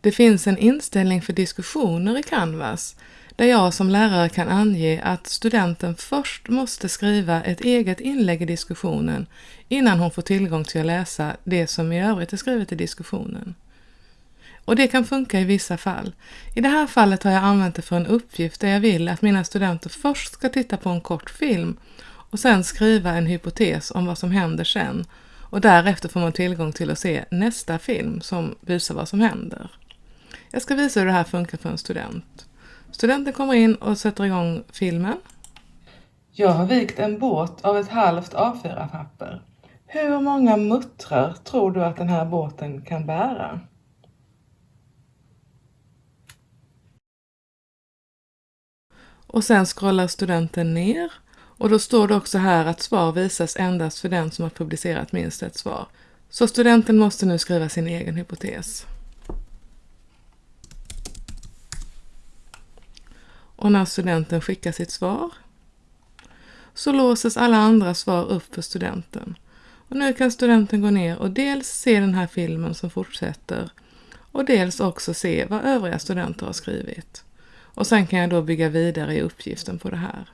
Det finns en inställning för diskussioner i Canvas där jag som lärare kan ange att studenten först måste skriva ett eget inlägg i diskussionen innan hon får tillgång till att läsa det som i övrigt är skrivet i diskussionen. Och det kan funka i vissa fall. I det här fallet har jag använt det för en uppgift där jag vill att mina studenter först ska titta på en kort film och sen skriva en hypotes om vad som händer sen. Och därefter får man tillgång till att se nästa film som visar vad som händer. Jag ska visa hur det här funkar för en student. Studenten kommer in och sätter igång filmen. Jag har vikt en båt av ett halvt A4-papper. Hur många muttrar tror du att den här båten kan bära? Och sen scrollar studenten ner och då står det också här att svar visas endast för den som har publicerat minst ett svar. Så studenten måste nu skriva sin egen hypotes. Och när studenten skickar sitt svar så låses alla andra svar upp för studenten. Och nu kan studenten gå ner och dels se den här filmen som fortsätter och dels också se vad övriga studenter har skrivit. Och sen kan jag då bygga vidare i uppgiften på det här.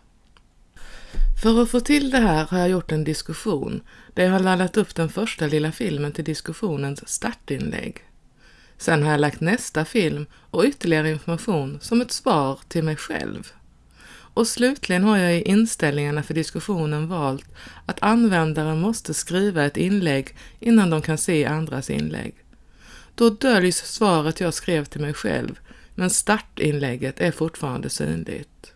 För att få till det här har jag gjort en diskussion där jag har laddat upp den första lilla filmen till diskussionens startinlägg. Sen har jag lagt nästa film och ytterligare information som ett svar till mig själv. Och slutligen har jag i inställningarna för diskussionen valt att användaren måste skriva ett inlägg innan de kan se andras inlägg. Då döljs svaret jag skrev till mig själv, men startinlägget är fortfarande synligt.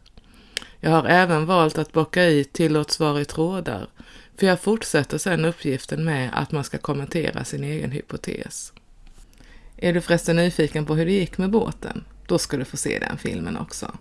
Jag har även valt att bocka i tillåt svar i trådar, för jag fortsätter sedan uppgiften med att man ska kommentera sin egen hypotes. Är du förresten nyfiken på hur det gick med båten? Då ska du få se den filmen också.